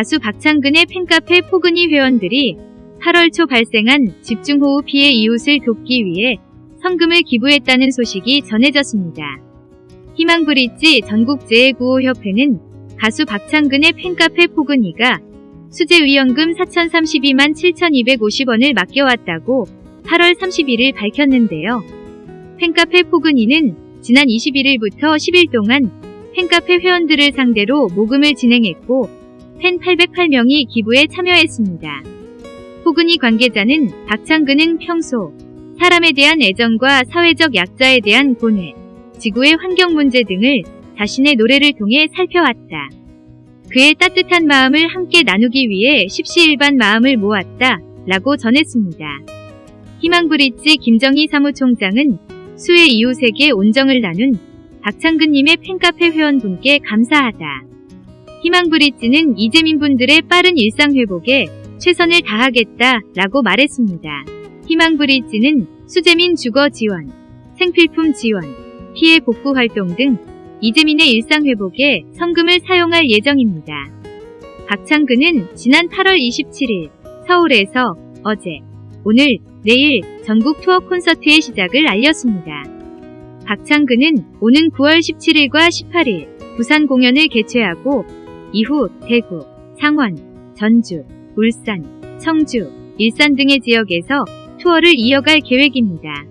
가수 박창근의 팬카페 포근이 회원들이 8월 초 발생한 집중호우 피해 이웃을 돕기 위해 성금을 기부했다는 소식이 전해졌습니다. 희망브릿지 전국재해구호협회는 가수 박창근의 팬카페 포근이가 수재위원금 4,032만 7,250원을 맡겨왔다고 8월 31일 밝혔는데요. 팬카페 포근이는 지난 21일부터 10일 동안 팬카페 회원들을 상대로 모금을 진행했고 팬 808명이 기부에 참여했습니다. 포근이 관계자는 박창근은 평소 사람에 대한 애정과 사회적 약자에 대한 고뇌, 지구의 환경 문제 등을 자신의 노래를 통해 살펴왔다. 그의 따뜻한 마음을 함께 나누기 위해 십시일반 마음을 모았다. 라고 전했습니다. 희망브릿지 김정희 사무총장은 수의 이웃에게 온정을 나눈 박창근님의 팬카페 회원분께 감사하다. 희망브릿지는 이재민 분들의 빠른 일상회복에 최선을 다하겠다 라고 말했습니다. 희망브릿지는 수재민 주거 지원, 생필품 지원, 피해 복구 활동 등 이재민의 일상회복에 성금을 사용할 예정입니다. 박창근은 지난 8월 27일 서울에서 어제, 오늘, 내일 전국 투어 콘서트의 시작을 알렸습니다. 박창근은 오는 9월 17일과 18일 부산 공연을 개최하고 이후 대구, 창원, 전주, 울산, 청주, 일산 등의 지역에서 투어를 이어갈 계획입니다.